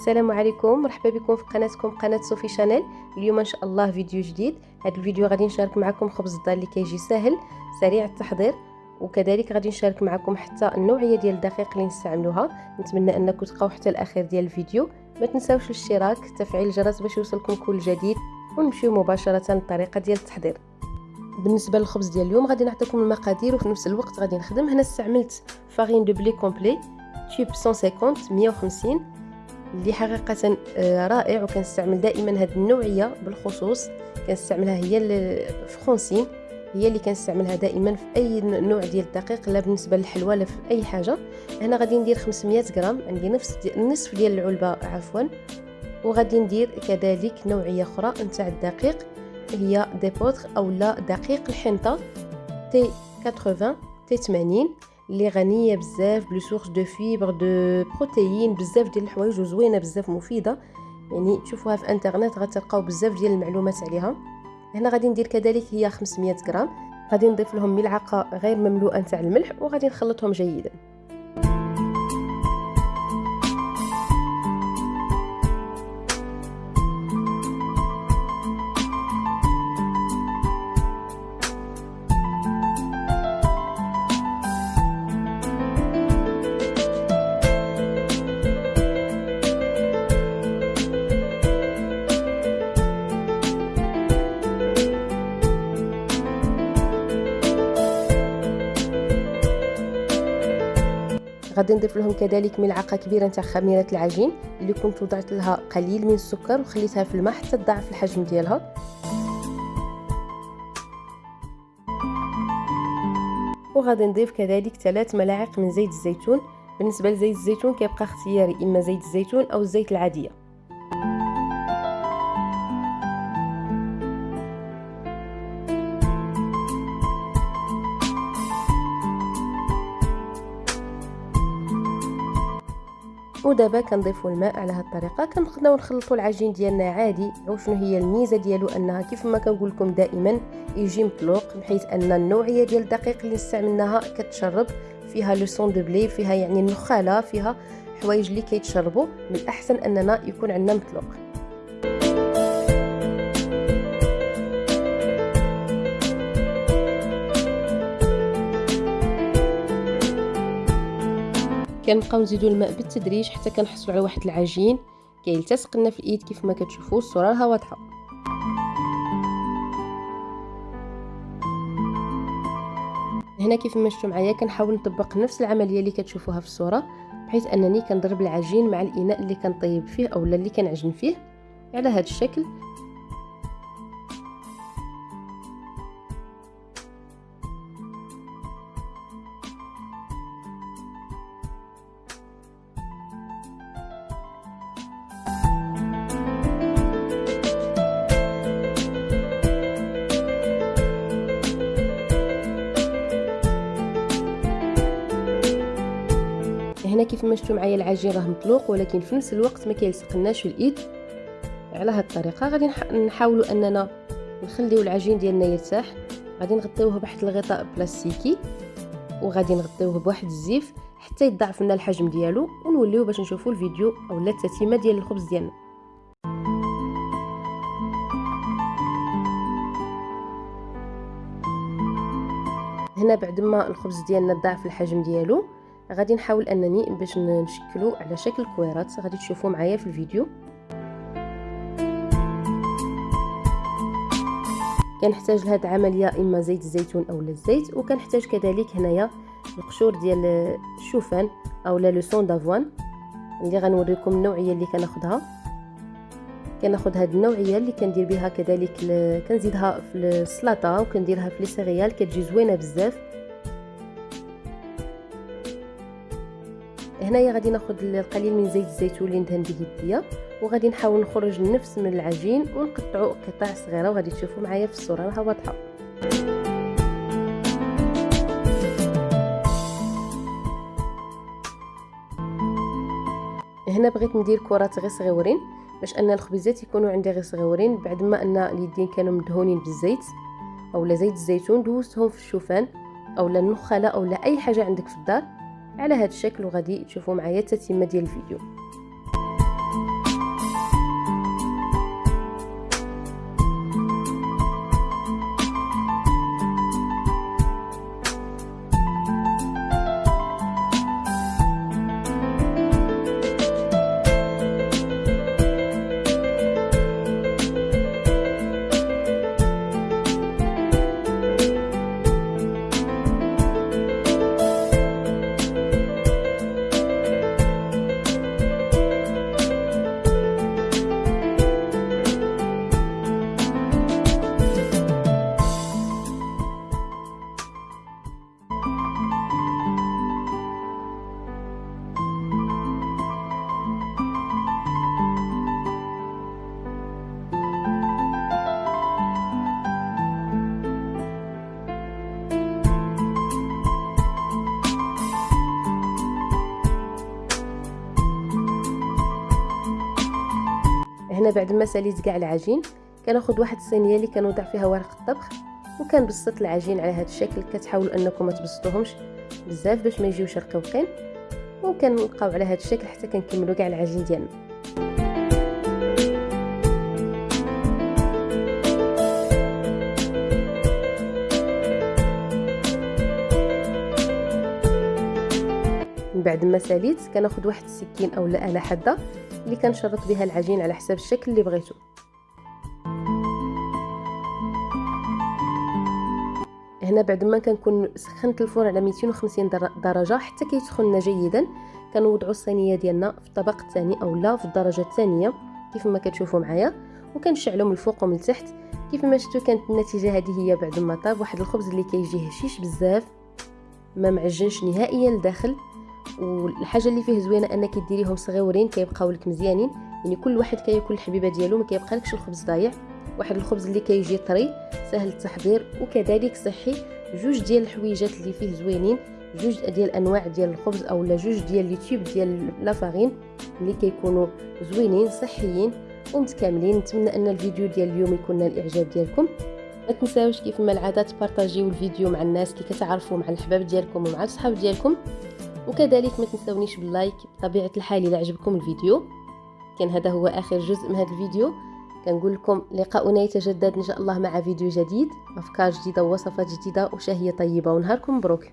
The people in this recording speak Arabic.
السلام عليكم مرحبا بكم في قناتكم قناة صوفي شانيل. اليوم إن شاء الله فيديو جديد. هذا الفيديو غادي نشارك معكم خبز الدار اللي كيجي ساهل سريع التحضير. وكذلك غادي نشارك معكم حتى النوعية ديال الدقيق اللي نستعملوها. نتمنى أنكم تبقاو حتى الأخير ديال الفيديو. ما تنساوش الاشتراك تفعيل الجرس باش يوصلكم كل جديد. ونمشيو مباشرة للطريقه ديال التحضير. بالنسبة للخبز ديال اليوم غادي نعطيكم المقادير وفي نفس الوقت غادي نخدم. هنا استعملت farine de blé complet type 150 150 اللي حقيقة آه، رائع وكنستعمل دائما هذه النوعية بالخصوص. كنستعملها هي ال Francine هي اللي كنستعملها دائما في أي نوع ديال الدقيق لا بالنسبة للحلوى لا في أي حاجة. هنا غادي ندير 500 غرام عندي نفس دي نصف ديال العلبة عفوا. وغادي ندير كذلك نوعية أخرى نتاع الدقيق هي d'épeautre أو لا دقيق الحنطة T 80 T 80 اللي غنية بزاف plus source de fibres de protéines بزاف ديال الحوايج وزوينة بزاف مفيدة. يعني تشوفوها في انترنت غتلقاو بزاف ديال المعلومات عليها. هنا غادي ندير كذلك هي 500 غرام. غادي نضيف لهم ملعقة غير مملوءة نتاع الملح وغادي نخلطهم جيدا. غادي نضيف لهم كذلك ملعقة كبيرة نتاع خميرة العجين اللي كنت وضعت لها قليل من السكر وخليتها في الماء حتى تضاعف الحجم ديالها. وغادي نضيف كذلك ثلاث ملاعق من زيت الزيتون. بالنسبة لزيت الزيتون كيبقى اختياري إما زيت الزيتون أو الزيت العادية. ودابا كنضيفوا الماء على هذه الطريقة. كنبقاو نخلطوا العجين ديالنا عادي. وشنو هي الميزة ديالو؟ أنها كيف ما كنقول لكم دائما يجي مطلوق بحيث أن النوعية ديال الدقيق اللي استعملناها كتشرب. فيها le son de blé فيها يعني النخالة فيها حوايج اللي كيتشربوا. من الأحسن أننا يكون عندنا مطلوق. كنبقاو نزيدو الماء بالتدريج حتى كنحصلوا على واحد العجين. كيلتصق لنا في الايد كيف ما كتشوفوا الصورة راها واضحة. هنا كيف ما شفتوا معايا كنحاول نطبق نفس العملية اللي كتشوفوها في الصورة بحيث أنني كنضرب العجين مع الإناء اللي كنطيب فيه اولا اللي كنعجن فيه. على هذا الشكل هنا كيف ما شفتوا معايا العجين راه مطلوق ولكن في نفس الوقت ما كيلصقناش في الإيد على هذه الطريقة. غادي نحاولوا أننا نخليو العجين ديالنا يرتاح. غادي نغطيوه بواحد الغطاء بلاستيكي وغادي نغطيوه بواحد الزيف حتى يضاعف لنا الحجم ديالو ونوليو باش نشوفوا الفيديو اولا التتمة ديال الخبز ديالنا. هنا بعد ما الخبز ديالنا ضاعف الحجم ديالو غادي نحاول أنني باش نشكلو على شكل كويرات. غادي تشوفوا معايا في الفيديو. كنحتاج لهاد العملية إما زيت الزيتون أو الزيت وكنحتاج كذلك هنايا القشور ديال الشوفان أو لا لو سون دافوان اللي غنوريكم النوعية اللي كناخذها كناخذ هاد النوعية اللي كندير بها كذلك كنزيدها في السلطه وكنديرها في لي سيريال كتجي زوينة بزاف. هنايا غادي ناخذ القليل من زيت الزيتون اللي ندهن به يديا وغادي نحاول نخرج النفس من العجين ونقطعو قطع صغيرة وغادي تشوفوا معايا في الصورة راها واضحة. هنا بغيت ندير كرات غير صغيورين باش أن الخبيزات يكونوا عندي غير صغيورين بعد ما أن اليدين كانوا مدهونين بالزيت أولا زيت الزيتون دوزتهم في الشوفان أولا النخالة أولا أي حاجة عندك في الدار. على هذا الشكل وغادي تشوفوا معايا التتمه ديال الفيديو. هنا بعد ما ساليت كاع العجين. كناخذ واحد الصينية اللي كنوضع فيها ورق الطبخ وكنبسط العجين على هذا الشكل. كتحاولوا أنكم ما تبسطوهمش بزاف باش ما يجيوش رقيقين وكنبقاو على هذا الشكل حتى كنكملوا كاع العجين ديالنا. من بعد ما ساليت كناخذ واحد السكين أو اله حاده اللي كنشرط بها العجين على حساب الشكل اللي بغيتو. هنا بعد ما كنكون سخنت الفرن على 250 درجة حتى كيسخن جيدا كنوضعوا الصينية ديالنا في الطبق الثاني أو لا في الدرجة الثانية كيف ما كتشوفوا معايا وكنشعلوا من الفوق ومن التحت. كيف ما شفتوا كانت النتيجة هذه هي بعد ما طاب واحد الخبز اللي كيجي هشيش بزاف ما معجنش نهائيا لداخل. والحاجة اللي فيه زوينة أنك ديريهم صغيورين كيبقاو لك مزيانين. يعني كل واحد كياكل الحبيبة ديالو ما كيبقى لكش الخبز ضايع. واحد الخبز اللي كيجي طري سهل التحضير وكذلك صحي. جوج ديال الحويجات اللي فيه زوينين جوج ديال أنواع ديال الخبز اولا جوج ديال لي ديال لافارين اللي كيكونوا زوينين صحيين ومتكاملين. نتمنى أن الفيديو ديال اليوم يكون نال الاعجاب ديالكم. ما تنساوش كيف ما العاده تبارطاجيو الفيديو مع الناس اللي كتعرفوا مع الحباب ديالكم ومع الصحاب ديالكم. وكذلك ما تنسونيش باللايك بطبيعة الحال اذا عجبكم الفيديو. كان هذا هو آخر جزء من هذا الفيديو. كنقول لكم لقاؤنا يتجدد إن شاء الله مع فيديو جديد أفكار جديدة ووصفات جديدة وشهية طيبة. ونهاركم مبروك.